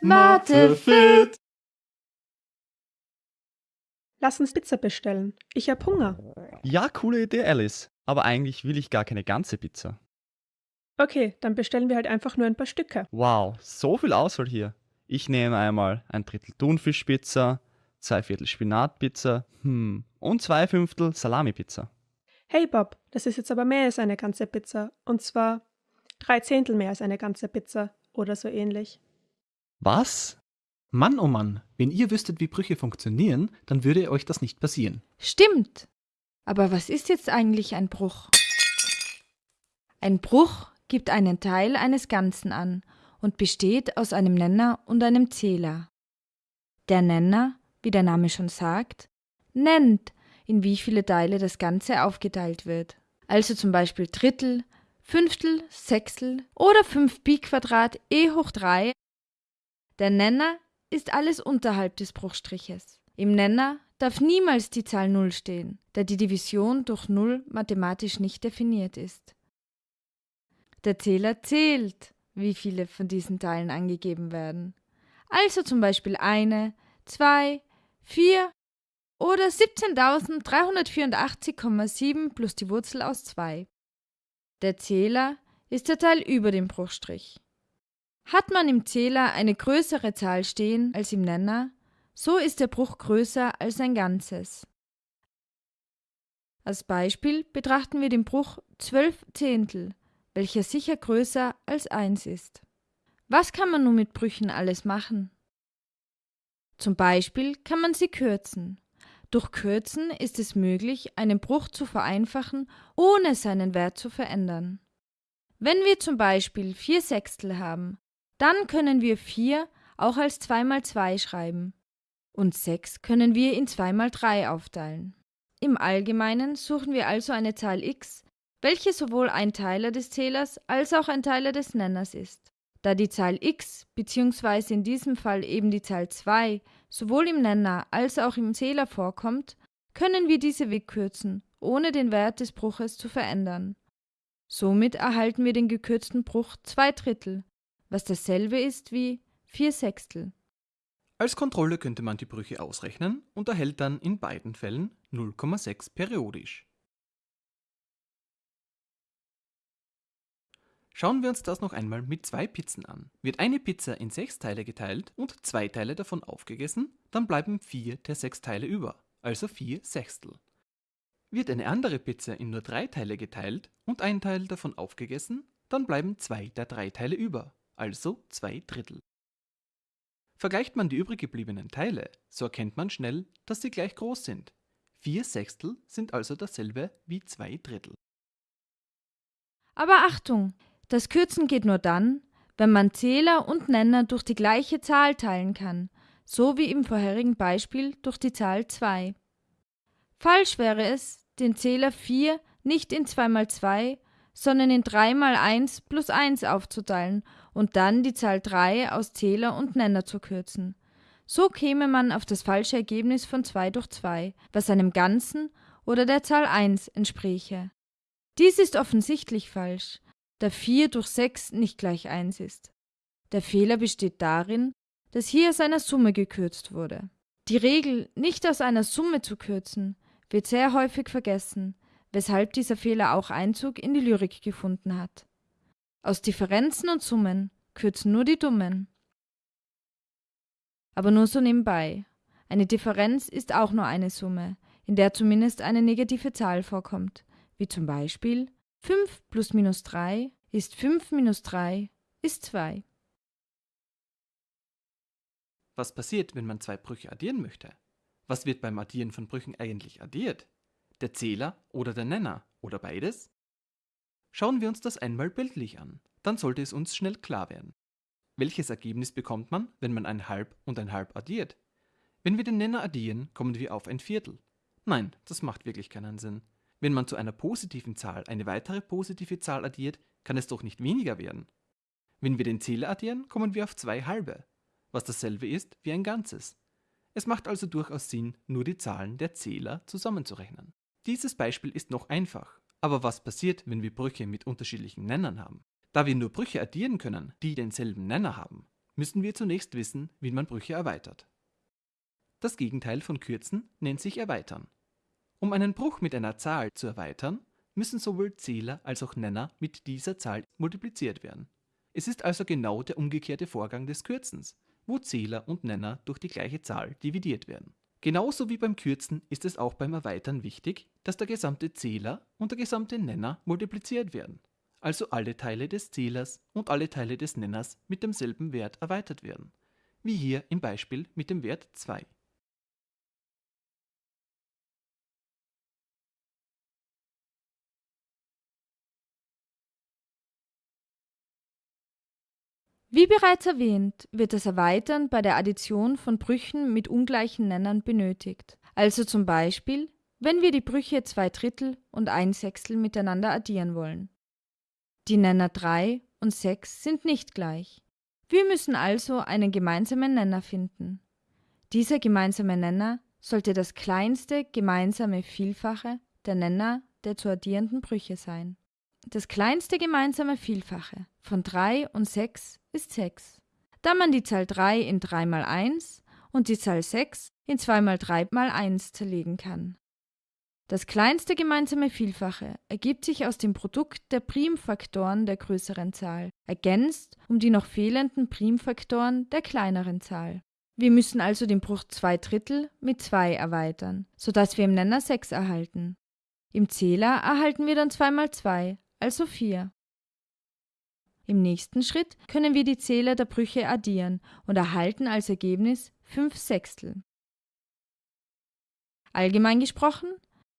Mathe fit. Lass uns Pizza bestellen. Ich hab Hunger. Ja, coole Idee, Alice. Aber eigentlich will ich gar keine ganze Pizza. Okay, dann bestellen wir halt einfach nur ein paar Stücke. Wow, so viel Auswahl hier. Ich nehme einmal ein Drittel Thunfischpizza, zwei Viertel Spinatpizza, hm, und zwei Fünftel Salamipizza. Hey Bob, das ist jetzt aber mehr als eine ganze Pizza. Und zwar drei Zehntel mehr als eine ganze Pizza oder so ähnlich. Was? Mann, oh Mann, wenn ihr wüsstet, wie Brüche funktionieren, dann würde euch das nicht passieren. Stimmt. Aber was ist jetzt eigentlich ein Bruch? Ein Bruch gibt einen Teil eines Ganzen an und besteht aus einem Nenner und einem Zähler. Der Nenner, wie der Name schon sagt, nennt, in wie viele Teile das Ganze aufgeteilt wird. Also zum Beispiel Drittel, Fünftel, Sechstel oder 5 Pi Quadrat e hoch 3. Der Nenner ist alles unterhalb des Bruchstriches. Im Nenner darf niemals die Zahl 0 stehen, da die Division durch 0 mathematisch nicht definiert ist. Der Zähler zählt, wie viele von diesen Teilen angegeben werden. Also zum Beispiel eine, zwei, vier oder 17.384,7 plus die Wurzel aus 2. Der Zähler ist der Teil über dem Bruchstrich. Hat man im Zähler eine größere Zahl stehen als im Nenner, so ist der Bruch größer als ein Ganzes. Als Beispiel betrachten wir den Bruch 12 Zehntel, welcher sicher größer als 1 ist. Was kann man nun mit Brüchen alles machen? Zum Beispiel kann man sie kürzen. Durch Kürzen ist es möglich, einen Bruch zu vereinfachen, ohne seinen Wert zu verändern. Wenn wir zum Beispiel 4 Sechstel haben, dann können wir 4 auch als 2 mal 2 schreiben und 6 können wir in 2 mal 3 aufteilen. Im Allgemeinen suchen wir also eine Zahl x, welche sowohl ein Teiler des Zählers als auch ein Teiler des Nenners ist. Da die Zahl x bzw. in diesem Fall eben die Zahl 2 sowohl im Nenner als auch im Zähler vorkommt, können wir diese wegkürzen, ohne den Wert des Bruches zu verändern. Somit erhalten wir den gekürzten Bruch 2 Drittel, was dasselbe ist wie 4 Sechstel. Als Kontrolle könnte man die Brüche ausrechnen und erhält dann in beiden Fällen 0,6 periodisch. Schauen wir uns das noch einmal mit zwei Pizzen an. Wird eine Pizza in sechs Teile geteilt und zwei Teile davon aufgegessen, dann bleiben vier der sechs Teile über, also vier Sechstel. Wird eine andere Pizza in nur drei Teile geteilt und ein Teil davon aufgegessen, dann bleiben zwei der drei Teile über, also zwei Drittel. Vergleicht man die übrig gebliebenen Teile, so erkennt man schnell, dass sie gleich groß sind. Vier Sechstel sind also dasselbe wie zwei Drittel. Aber Achtung, das Kürzen geht nur dann, wenn man Zähler und Nenner durch die gleiche Zahl teilen kann, so wie im vorherigen Beispiel durch die Zahl 2. Falsch wäre es, den Zähler 4 nicht in 2 mal 2, sondern in 3 mal 1 plus 1 aufzuteilen und dann die Zahl 3 aus Zähler und Nenner zu kürzen. So käme man auf das falsche Ergebnis von 2 durch 2, was einem Ganzen oder der Zahl 1 entspräche. Dies ist offensichtlich falsch, da 4 durch 6 nicht gleich 1 ist. Der Fehler besteht darin, dass hier aus einer Summe gekürzt wurde. Die Regel, nicht aus einer Summe zu kürzen, wird sehr häufig vergessen, weshalb dieser Fehler auch Einzug in die Lyrik gefunden hat. Aus Differenzen und Summen kürzen nur die Dummen. Aber nur so nebenbei. Eine Differenz ist auch nur eine Summe, in der zumindest eine negative Zahl vorkommt, wie zum Beispiel 5 plus minus 3 ist 5 minus 3 ist 2. Was passiert, wenn man zwei Brüche addieren möchte? Was wird beim Addieren von Brüchen eigentlich addiert? Der Zähler oder der Nenner oder beides? Schauen wir uns das einmal bildlich an, dann sollte es uns schnell klar werden. Welches Ergebnis bekommt man, wenn man ein Halb und ein Halb addiert? Wenn wir den Nenner addieren, kommen wir auf ein Viertel. Nein, das macht wirklich keinen Sinn. Wenn man zu einer positiven Zahl eine weitere positive Zahl addiert, kann es doch nicht weniger werden. Wenn wir den Zähler addieren, kommen wir auf zwei halbe, was dasselbe ist wie ein Ganzes. Es macht also durchaus Sinn, nur die Zahlen der Zähler zusammenzurechnen. Dieses Beispiel ist noch einfach, aber was passiert, wenn wir Brüche mit unterschiedlichen Nennern haben? Da wir nur Brüche addieren können, die denselben Nenner haben, müssen wir zunächst wissen, wie man Brüche erweitert. Das Gegenteil von kürzen nennt sich erweitern. Um einen Bruch mit einer Zahl zu erweitern, müssen sowohl Zähler als auch Nenner mit dieser Zahl multipliziert werden. Es ist also genau der umgekehrte Vorgang des Kürzens, wo Zähler und Nenner durch die gleiche Zahl dividiert werden. Genauso wie beim Kürzen ist es auch beim Erweitern wichtig, dass der gesamte Zähler und der gesamte Nenner multipliziert werden, also alle Teile des Zählers und alle Teile des Nenners mit demselben Wert erweitert werden, wie hier im Beispiel mit dem Wert 2. Wie bereits erwähnt, wird das Erweitern bei der Addition von Brüchen mit ungleichen Nennern benötigt. Also zum Beispiel, wenn wir die Brüche 2 Drittel und 1 Sechstel miteinander addieren wollen. Die Nenner 3 und 6 sind nicht gleich. Wir müssen also einen gemeinsamen Nenner finden. Dieser gemeinsame Nenner sollte das kleinste gemeinsame Vielfache der Nenner der zu addierenden Brüche sein. Das kleinste gemeinsame Vielfache von 3 und 6 ist 6. Da man die Zahl 3 in 3 mal 1 und die Zahl 6 in 2 mal 3 mal 1 zerlegen kann. Das kleinste gemeinsame Vielfache ergibt sich aus dem Produkt der Primfaktoren der größeren Zahl, ergänzt um die noch fehlenden Primfaktoren der kleineren Zahl. Wir müssen also den Bruch 2 Drittel mit 2 erweitern, sodass wir im Nenner 6 erhalten. Im Zähler erhalten wir dann 2 mal 2, also 4. Im nächsten Schritt können wir die Zähler der Brüche addieren und erhalten als Ergebnis 5 Sechstel. Allgemein gesprochen,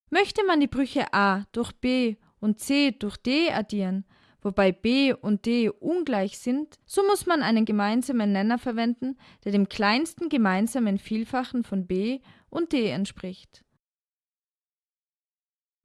möchte man die Brüche a durch b und c durch d addieren, wobei b und d ungleich sind, so muss man einen gemeinsamen Nenner verwenden, der dem kleinsten gemeinsamen Vielfachen von b und d entspricht.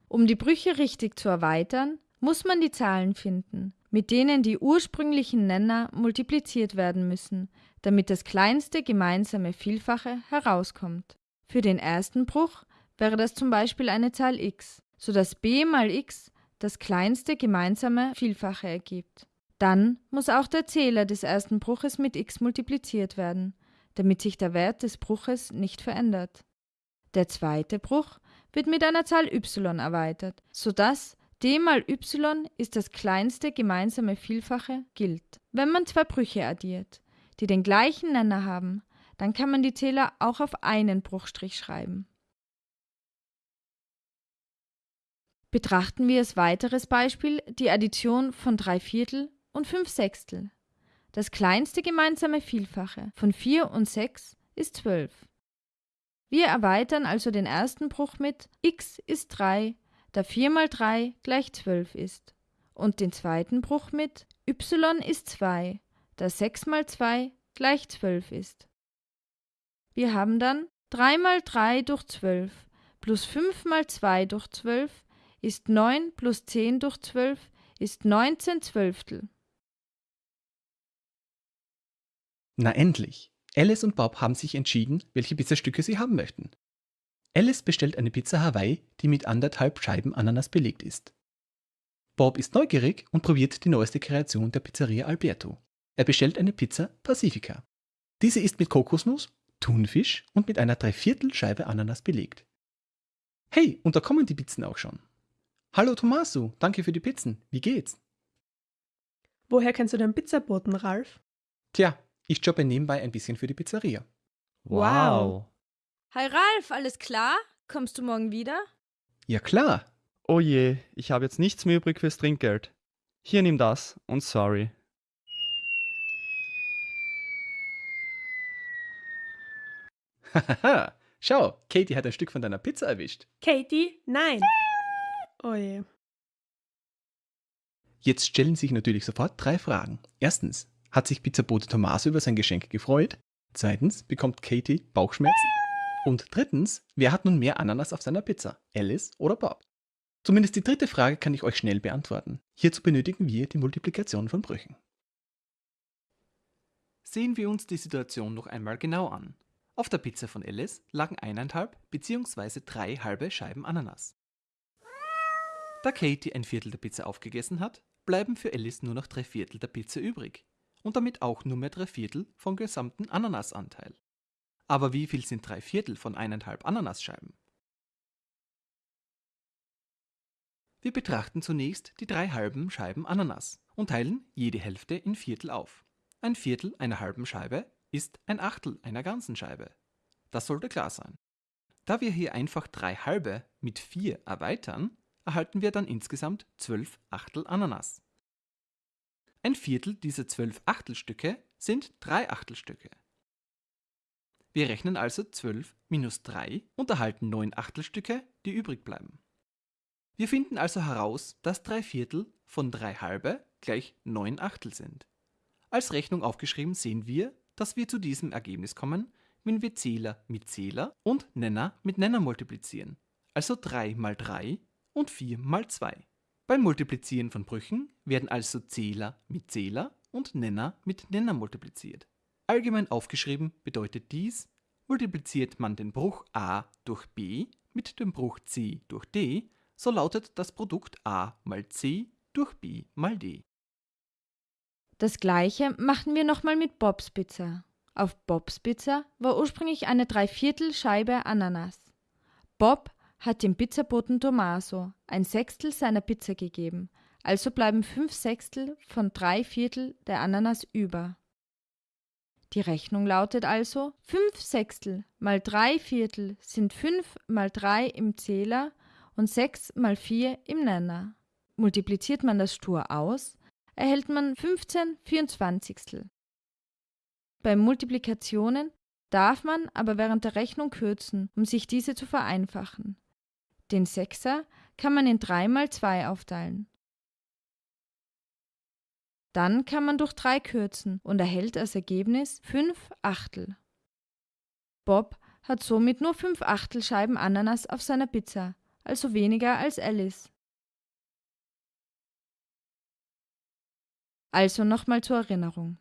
Um die Brüche richtig zu erweitern, muss man die Zahlen finden, mit denen die ursprünglichen Nenner multipliziert werden müssen, damit das kleinste gemeinsame Vielfache herauskommt. Für den ersten Bruch wäre das zum Beispiel eine Zahl x, sodass b mal x das kleinste gemeinsame Vielfache ergibt. Dann muss auch der Zähler des ersten Bruches mit x multipliziert werden, damit sich der Wert des Bruches nicht verändert. Der zweite Bruch wird mit einer Zahl y erweitert, sodass d mal y ist das kleinste gemeinsame Vielfache gilt. Wenn man zwei Brüche addiert, die den gleichen Nenner haben, dann kann man die Zähler auch auf einen Bruchstrich schreiben. Betrachten wir als weiteres Beispiel die Addition von 3 Viertel und 5 Sechstel. Das kleinste gemeinsame Vielfache von 4 und 6 ist 12. Wir erweitern also den ersten Bruch mit x ist 3 da 4 mal 3 gleich 12 ist, und den zweiten Bruch mit y ist 2, da 6 mal 2 gleich 12 ist. Wir haben dann 3 mal 3 durch 12 plus 5 mal 2 durch 12 ist 9 plus 10 durch 12 ist 19 Zwölftel. Na endlich! Alice und Bob haben sich entschieden, welche Pizzastücke sie haben möchten. Alice bestellt eine Pizza Hawaii, die mit anderthalb Scheiben Ananas belegt ist. Bob ist neugierig und probiert die neueste Kreation der Pizzeria Alberto. Er bestellt eine Pizza Pacifica. Diese ist mit Kokosnuss, Thunfisch und mit einer Dreiviertelscheibe Ananas belegt. Hey, und da kommen die Pizzen auch schon. Hallo Tommaso, danke für die Pizzen. Wie geht's? Woher kennst du den Pizzaboten, Ralf? Tja, ich jobbe nebenbei ein bisschen für die Pizzeria. Wow. Hi Ralf, alles klar? Kommst du morgen wieder? Ja klar. Oh je, ich habe jetzt nichts mehr übrig fürs Trinkgeld. Hier nimm das und sorry. Hahaha, schau, Katie hat ein Stück von deiner Pizza erwischt. Katie? Nein. Oh je. Jetzt stellen sich natürlich sofort drei Fragen. Erstens, hat sich Pizzabote Tommaso über sein Geschenk gefreut? Zweitens, bekommt Katie Bauchschmerzen? Und drittens, wer hat nun mehr Ananas auf seiner Pizza? Alice oder Bob? Zumindest die dritte Frage kann ich euch schnell beantworten. Hierzu benötigen wir die Multiplikation von Brüchen. Sehen wir uns die Situation noch einmal genau an. Auf der Pizza von Alice lagen eineinhalb bzw. drei halbe Scheiben Ananas. Da Katie ein Viertel der Pizza aufgegessen hat, bleiben für Alice nur noch drei Viertel der Pizza übrig. und damit auch nur mehr drei Viertel vom gesamten Ananasanteil. Aber wie viel sind drei Viertel von eineinhalb Ananasscheiben? Wir betrachten zunächst die drei halben Scheiben Ananas und teilen jede Hälfte in Viertel auf. Ein Viertel einer halben Scheibe ist ein Achtel einer ganzen Scheibe. Das sollte klar sein. Da wir hier einfach drei halbe mit vier erweitern, erhalten wir dann insgesamt zwölf Achtel Ananas. Ein Viertel dieser zwölf Achtelstücke sind drei Achtelstücke. Wir rechnen also 12 minus 3 und erhalten 9 Achtelstücke, die übrig bleiben. Wir finden also heraus, dass 3 Viertel von 3 halbe gleich 9 Achtel sind. Als Rechnung aufgeschrieben sehen wir, dass wir zu diesem Ergebnis kommen, wenn wir Zähler mit Zähler und Nenner mit Nenner multiplizieren, also 3 mal 3 und 4 mal 2. Beim Multiplizieren von Brüchen werden also Zähler mit Zähler und Nenner mit Nenner multipliziert. Allgemein aufgeschrieben bedeutet dies, multipliziert man den Bruch a durch b mit dem Bruch c durch d, so lautet das Produkt a mal c durch b mal d. Das gleiche machen wir nochmal mit Bobs Pizza. Auf Bobs Pizza war ursprünglich eine Dreiviertelscheibe Ananas. Bob hat dem Pizzaboten Tommaso ein Sechstel seiner Pizza gegeben, also bleiben fünf Sechstel von drei Viertel der Ananas über. Die Rechnung lautet also, fünf Sechstel mal drei Viertel sind fünf mal drei im Zähler und sechs mal vier im Nenner. Multipliziert man das stur aus, erhält man 15 Vierundzwanzigstel. Bei Multiplikationen darf man aber während der Rechnung kürzen, um sich diese zu vereinfachen. Den Sechser kann man in 3 mal 2 aufteilen. Dann kann man durch 3 kürzen und erhält als Ergebnis 5 Achtel. Bob hat somit nur 5 Achtelscheiben Ananas auf seiner Pizza, also weniger als Alice. Also nochmal zur Erinnerung.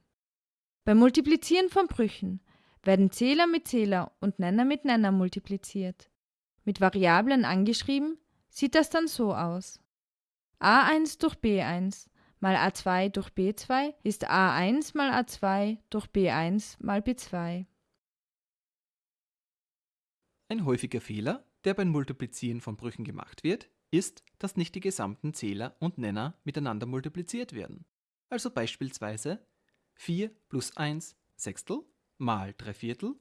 Beim Multiplizieren von Brüchen werden Zähler mit Zähler und Nenner mit Nenner multipliziert. Mit Variablen angeschrieben sieht das dann so aus. a1 durch b1 mal a2 durch b2 ist a1 mal a2 durch b1 mal b2. Ein häufiger Fehler, der beim Multiplizieren von Brüchen gemacht wird, ist, dass nicht die gesamten Zähler und Nenner miteinander multipliziert werden. Also beispielsweise 4 plus 1 Sechstel mal 3 Viertel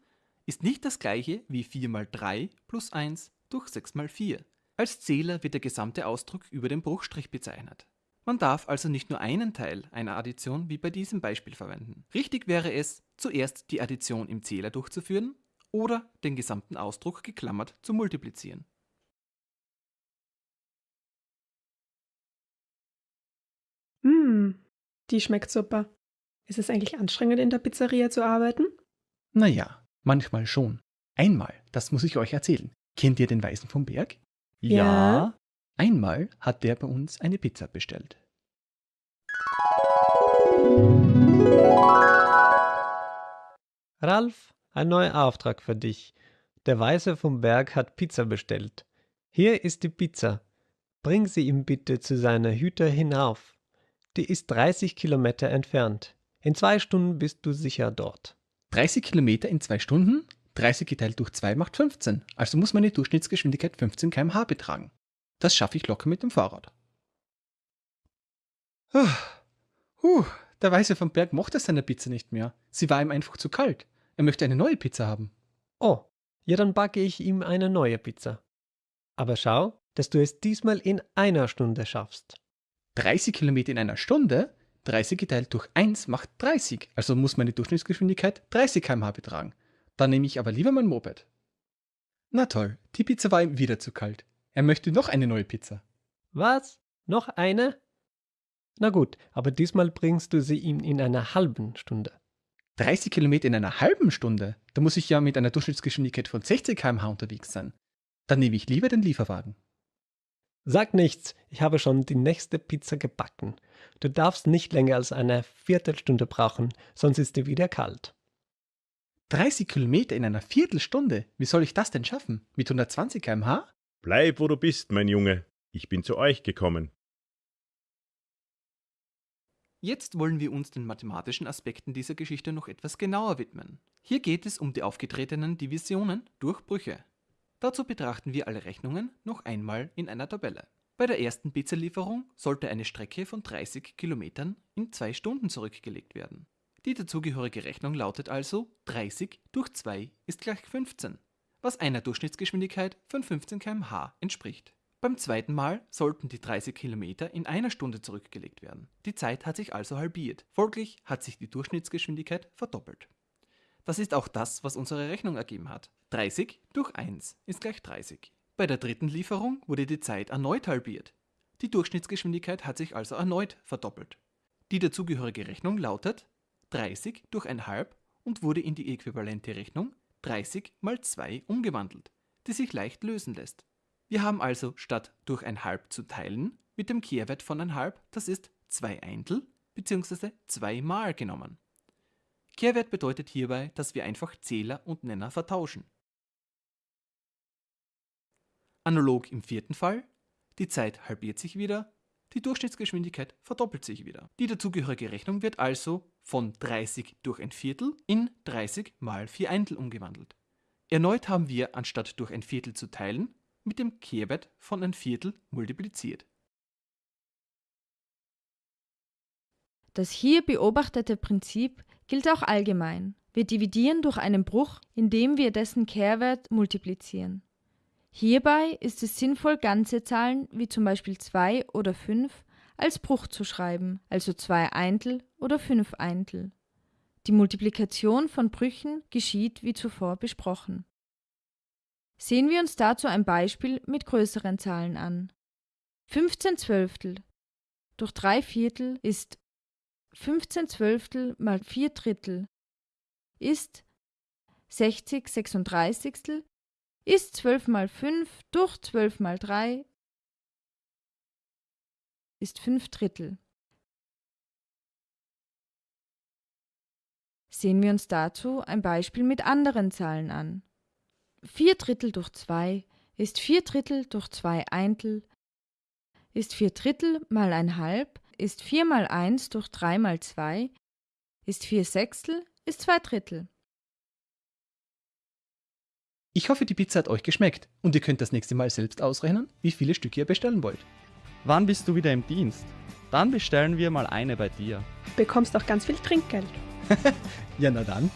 ist nicht das gleiche wie 4 mal 3 plus 1 durch 6 mal 4. Als Zähler wird der gesamte Ausdruck über den Bruchstrich bezeichnet. Man darf also nicht nur einen Teil einer Addition wie bei diesem Beispiel verwenden. Richtig wäre es, zuerst die Addition im Zähler durchzuführen oder den gesamten Ausdruck geklammert zu multiplizieren. Mmh, die schmeckt super. Ist es eigentlich anstrengend, in der Pizzeria zu arbeiten? Naja, manchmal schon. Einmal, das muss ich euch erzählen. Kennt ihr den Weisen vom Berg? Ja. Einmal hat der bei uns eine Pizza bestellt. Ralf, ein neuer Auftrag für dich. Der Weise vom Berg hat Pizza bestellt. Hier ist die Pizza. Bring sie ihm bitte zu seiner Hütte hinauf. Die ist 30 Kilometer entfernt. In zwei Stunden bist du sicher dort. 30 Kilometer in zwei Stunden? 30 geteilt durch 2 macht 15. Also muss meine Durchschnittsgeschwindigkeit 15 km/h betragen. Das schaffe ich locker mit dem Fahrrad. Ah, huh, der Weiße vom Berg mochte seine Pizza nicht mehr. Sie war ihm einfach zu kalt. Er möchte eine neue Pizza haben. Oh, ja, dann backe ich ihm eine neue Pizza. Aber schau, dass du es diesmal in einer Stunde schaffst. 30 Kilometer in einer Stunde? 30 geteilt durch 1 macht 30. Also muss meine Durchschnittsgeschwindigkeit 30 km/h betragen. Dann nehme ich aber lieber mein Moped. Na toll, die Pizza war ihm wieder zu kalt. Er möchte noch eine neue Pizza. Was? Noch eine? Na gut, aber diesmal bringst du sie ihm in einer halben Stunde. 30 Kilometer in einer halben Stunde? Da muss ich ja mit einer Durchschnittsgeschwindigkeit von 60 km/h unterwegs sein. Dann nehme ich lieber den Lieferwagen. Sag nichts, ich habe schon die nächste Pizza gebacken. Du darfst nicht länger als eine Viertelstunde brauchen, sonst ist sie wieder kalt. 30 Kilometer in einer Viertelstunde? Wie soll ich das denn schaffen? Mit 120 km/h? Bleib, wo du bist, mein Junge. Ich bin zu euch gekommen. Jetzt wollen wir uns den mathematischen Aspekten dieser Geschichte noch etwas genauer widmen. Hier geht es um die aufgetretenen Divisionen durch Brüche. Dazu betrachten wir alle Rechnungen noch einmal in einer Tabelle. Bei der ersten Pizzalieferung sollte eine Strecke von 30 Kilometern in zwei Stunden zurückgelegt werden. Die dazugehörige Rechnung lautet also 30 durch 2 ist gleich 15, was einer Durchschnittsgeschwindigkeit von 15 km/h entspricht. Beim zweiten Mal sollten die 30 Kilometer in einer Stunde zurückgelegt werden. Die Zeit hat sich also halbiert. Folglich hat sich die Durchschnittsgeschwindigkeit verdoppelt. Das ist auch das, was unsere Rechnung ergeben hat. 30 durch 1 ist gleich 30. Bei der dritten Lieferung wurde die Zeit erneut halbiert. Die Durchschnittsgeschwindigkeit hat sich also erneut verdoppelt. Die dazugehörige Rechnung lautet 30 durch 1,5 und wurde in die äquivalente Rechnung 30 mal 2 umgewandelt, die sich leicht lösen lässt. Wir haben also statt durch 1,5 zu teilen mit dem Kehrwert von 1,5, das ist 2 Eintel bzw. 2 mal genommen. Kehrwert bedeutet hierbei, dass wir einfach Zähler und Nenner vertauschen. Analog im vierten Fall, die Zeit halbiert sich wieder, die Durchschnittsgeschwindigkeit verdoppelt sich wieder. Die dazugehörige Rechnung wird also von 30 durch ein Viertel in 30 mal 4 Eintel umgewandelt. Erneut haben wir, anstatt durch ein Viertel zu teilen, mit dem Kehrwert von ein Viertel multipliziert. Das hier beobachtete Prinzip gilt auch allgemein. Wir dividieren durch einen Bruch, indem wir dessen Kehrwert multiplizieren. Hierbei ist es sinnvoll, ganze Zahlen wie zum Beispiel 2 oder 5 als Bruch zu schreiben, also 2 Eintel oder 5 Eintel. Die Multiplikation von Brüchen geschieht wie zuvor besprochen. Sehen wir uns dazu ein Beispiel mit größeren Zahlen an. 15 Zwölftel durch 3 Viertel ist 15 Zwölftel mal 4 Drittel ist 60 Sechsunddreißigstel ist 12 mal 5 durch 12 mal 3 ist 5 Drittel. Sehen wir uns dazu ein Beispiel mit anderen Zahlen an. 4 Drittel durch 2 ist 4 Drittel durch 2 Eintel, ist 4 Drittel mal ein Halb, ist 4 mal 1 durch 3 mal 2, ist 4 Sechstel, ist 2 Drittel. Ich hoffe, die Pizza hat euch geschmeckt und ihr könnt das nächste Mal selbst ausrechnen, wie viele Stücke ihr bestellen wollt. Wann bist du wieder im Dienst? Dann bestellen wir mal eine bei dir. Bekommst auch ganz viel Trinkgeld. Ja, na dann.